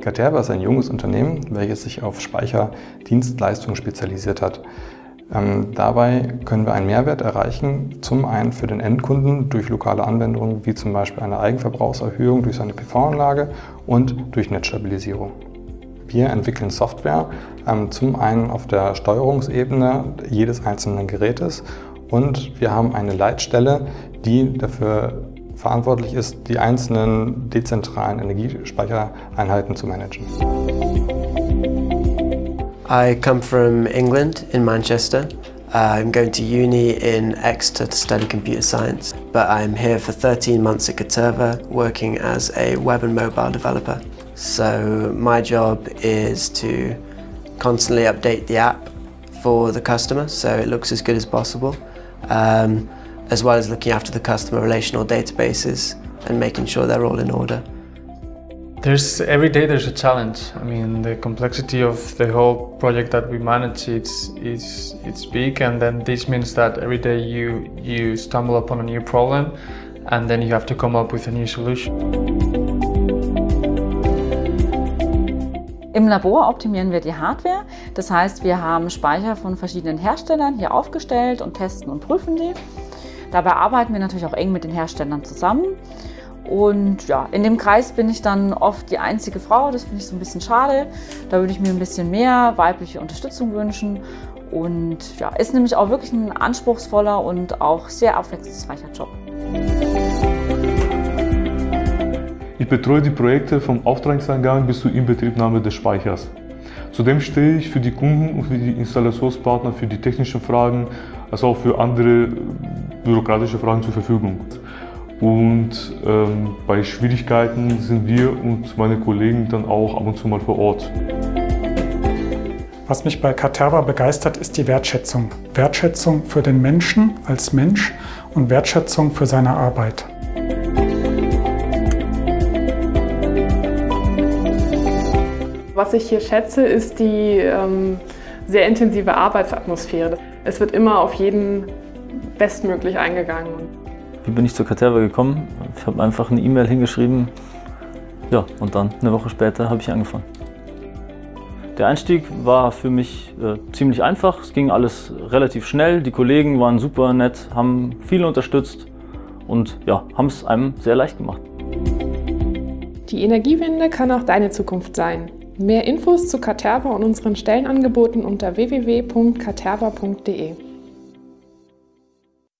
Caterva ist ein junges Unternehmen, welches sich auf Speicherdienstleistungen spezialisiert hat. Ähm, dabei können wir einen Mehrwert erreichen, zum einen für den Endkunden durch lokale Anwendungen wie zum Beispiel eine Eigenverbrauchserhöhung durch seine PV-Anlage und durch Netzstabilisierung. Wir entwickeln Software ähm, zum einen auf der Steuerungsebene jedes einzelnen Gerätes und wir haben eine Leitstelle, die dafür verantwortlich ist, die einzelnen dezentralen Energiespeichereinheiten zu managen. I come from England, in Manchester. I'm going to uni in Exeter to study computer science, but I'm here for 13 months at Caterva working as a web and mobile developer. So my job is to constantly update the app for the customer so it looks as good as possible, um, as well as looking after the customer relational databases and making sure they're all in order. There's every day there's a challenge. I mean, the complexity of the whole project that we manage it's it's it's big, and then this means that every day you you stumble upon a new problem, and then you have to come up with a new solution. Im Labor optimieren wir die Hardware. Das heißt, wir haben Speicher von verschiedenen Herstellern hier aufgestellt und testen und prüfen die. Dabei arbeiten wir natürlich auch eng mit den Herstellern zusammen. Und ja, in dem Kreis bin ich dann oft die einzige Frau. Das finde ich so ein bisschen schade. Da würde ich mir ein bisschen mehr weibliche Unterstützung wünschen. Und ja, ist nämlich auch wirklich ein anspruchsvoller und auch sehr abwechslungsreicher Job. Ich betreue die Projekte vom Auftragseingang bis zur Inbetriebnahme des Speichers. Zudem stehe ich für die Kunden und für die Installationspartner für die technischen Fragen, als auch für andere bürokratische Fragen zur Verfügung. Und ähm, bei Schwierigkeiten sind wir und meine Kollegen dann auch ab und zu mal vor Ort. Was mich bei Caterva begeistert, ist die Wertschätzung. Wertschätzung für den Menschen als Mensch und Wertschätzung für seine Arbeit. Was ich hier schätze, ist die ähm, sehr intensive Arbeitsatmosphäre. Es wird immer auf jeden bestmöglich eingegangen. Wie bin ich zur Caterva gekommen? Ich habe einfach eine E-Mail hingeschrieben. Ja, und dann eine Woche später habe ich angefangen. Der Einstieg war für mich äh, ziemlich einfach. Es ging alles relativ schnell. Die Kollegen waren super nett, haben viel unterstützt und ja, haben es einem sehr leicht gemacht. Die Energiewende kann auch deine Zukunft sein. Mehr Infos zu Caterva und unseren Stellenangeboten unter www.caterva.de.